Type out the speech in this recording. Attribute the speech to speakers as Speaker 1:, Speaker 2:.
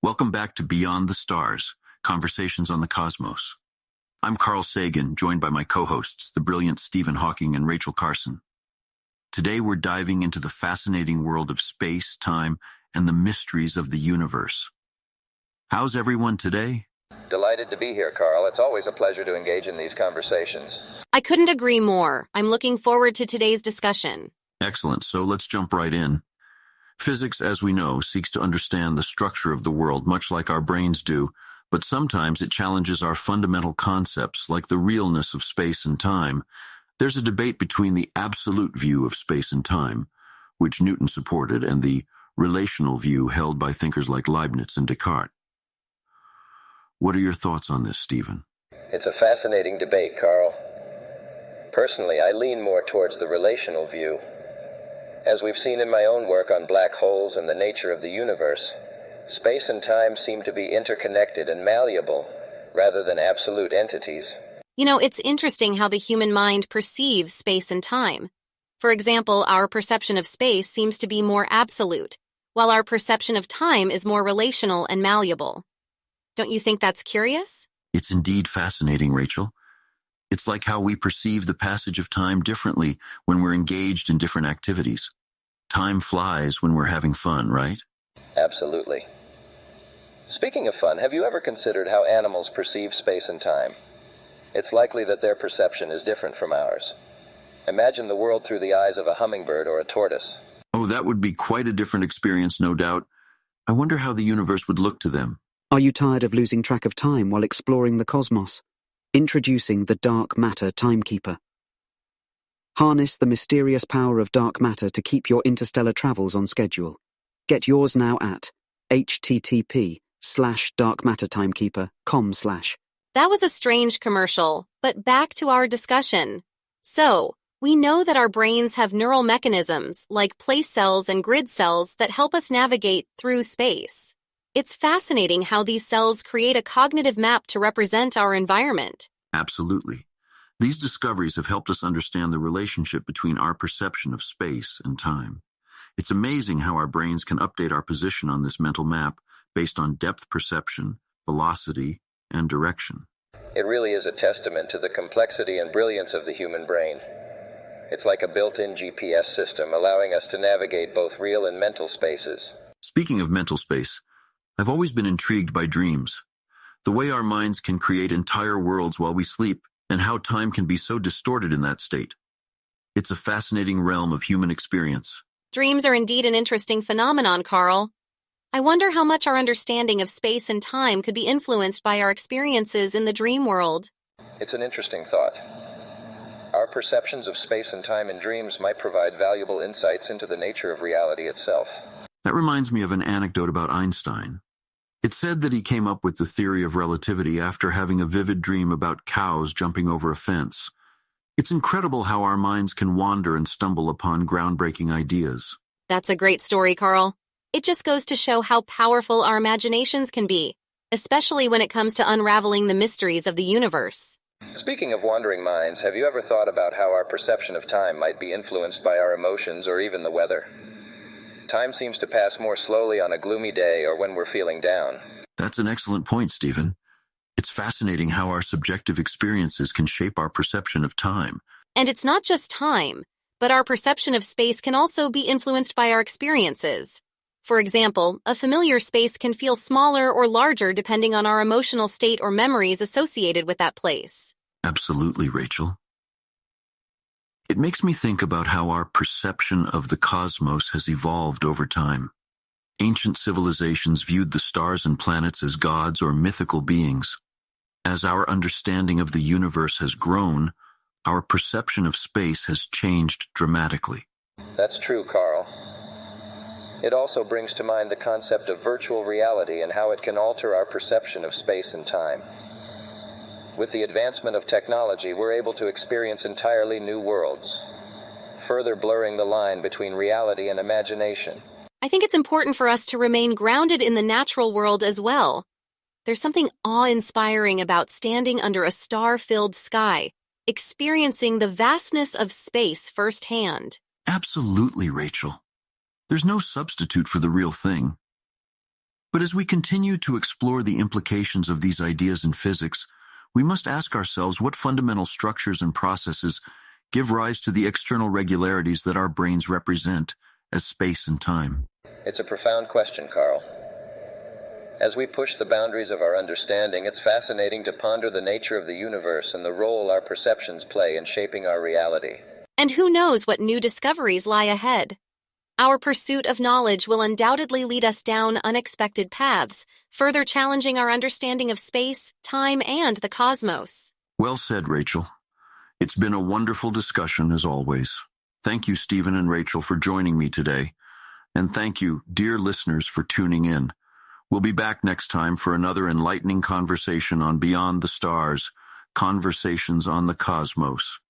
Speaker 1: Welcome back to Beyond the Stars, Conversations on the Cosmos. I'm Carl Sagan, joined by my co-hosts, the brilliant Stephen Hawking and Rachel Carson. Today we're diving into the fascinating world of space, time, and the mysteries of the universe. How's everyone today?
Speaker 2: Delighted to be here, Carl. It's always a pleasure to engage in these conversations.
Speaker 3: I couldn't agree more. I'm looking forward to today's discussion.
Speaker 1: Excellent, so let's jump right in. Physics, as we know, seeks to understand the structure of the world much like our brains do, but sometimes it challenges our fundamental concepts like the realness of space and time. There's a debate between the absolute view of space and time, which Newton supported, and the relational view held by thinkers like Leibniz and Descartes. What are your thoughts on this, Stephen?
Speaker 2: It's a fascinating debate, Carl. Personally, I lean more towards the relational view. As we've seen in my own work on black holes and the nature of the universe, space and time seem to be interconnected and malleable rather than absolute entities.
Speaker 3: You know, it's interesting how the human mind perceives space and time. For example, our perception of space seems to be more absolute, while our perception of time is more relational and malleable. Don't you think that's curious?
Speaker 1: It's indeed fascinating, Rachel. It's like how we perceive the passage of time differently when we're engaged in different activities. Time flies when we're having fun, right?
Speaker 2: Absolutely. Speaking of fun, have you ever considered how animals perceive space and time? It's likely that their perception is different from ours. Imagine the world through the eyes of a hummingbird or a tortoise.
Speaker 1: Oh, that would be quite a different experience, no doubt. I wonder how the universe would look to them.
Speaker 4: Are you tired of losing track of time while exploring the cosmos? Introducing the Dark Matter Timekeeper. Harness the mysterious power of dark matter to keep your interstellar travels on schedule. Get yours now at http slash darkmattertimekeeper.com slash.
Speaker 3: That was a strange commercial, but back to our discussion. So, we know that our brains have neural mechanisms like place cells and grid cells that help us navigate through space. It's fascinating how these cells create a cognitive map to represent our environment.
Speaker 1: Absolutely. These discoveries have helped us understand the relationship between our perception of space and time. It's amazing how our brains can update our position on this mental map based on depth perception, velocity, and direction.
Speaker 2: It really is a testament to the complexity and brilliance of the human brain. It's like a built in GPS system allowing us to navigate both real and mental spaces.
Speaker 1: Speaking of mental space, I've always been intrigued by dreams. The way our minds can create entire worlds while we sleep and how time can be so distorted in that state. It's a fascinating realm of human experience.
Speaker 3: Dreams are indeed an interesting phenomenon, Carl. I wonder how much our understanding of space and time could be influenced by our experiences in the dream world.
Speaker 2: It's an interesting thought. Our perceptions of space and time in dreams might provide valuable insights into the nature of reality itself.
Speaker 1: That reminds me of an anecdote about Einstein. It's said that he came up with the theory of relativity after having a vivid dream about cows jumping over a fence. It's incredible how our minds can wander and stumble upon groundbreaking ideas.
Speaker 3: That's a great story, Carl. It just goes to show how powerful our imaginations can be, especially when it comes to unraveling the mysteries of the universe.
Speaker 2: Speaking of wandering minds, have you ever thought about how our perception of time might be influenced by our emotions or even the weather? Time seems to pass more slowly on a gloomy day or when we're feeling down.
Speaker 1: That's an excellent point, Stephen. It's fascinating how our subjective experiences can shape our perception of time.
Speaker 3: And it's not just time, but our perception of space can also be influenced by our experiences. For example, a familiar space can feel smaller or larger depending on our emotional state or memories associated with that place.
Speaker 1: Absolutely, Rachel. It makes me think about how our perception of the cosmos has evolved over time. Ancient civilizations viewed the stars and planets as gods or mythical beings. As our understanding of the universe has grown, our perception of space has changed dramatically.
Speaker 2: That's true, Carl. It also brings to mind the concept of virtual reality and how it can alter our perception of space and time. With the advancement of technology, we're able to experience entirely new worlds, further blurring the line between reality and imagination.
Speaker 3: I think it's important for us to remain grounded in the natural world as well. There's something awe-inspiring about standing under a star-filled sky, experiencing the vastness of space firsthand.
Speaker 1: Absolutely, Rachel. There's no substitute for the real thing. But as we continue to explore the implications of these ideas in physics, we must ask ourselves what fundamental structures and processes give rise to the external regularities that our brains represent as space and time.
Speaker 2: It's a profound question, Carl. As we push the boundaries of our understanding, it's fascinating to ponder the nature of the universe and the role our perceptions play in shaping our reality.
Speaker 3: And who knows what new discoveries lie ahead? Our pursuit of knowledge will undoubtedly lead us down unexpected paths, further challenging our understanding of space, time, and the cosmos.
Speaker 1: Well said, Rachel. It's been a wonderful discussion as always. Thank you, Stephen and Rachel, for joining me today. And thank you, dear listeners, for tuning in. We'll be back next time for another enlightening conversation on Beyond the Stars, Conversations on the Cosmos.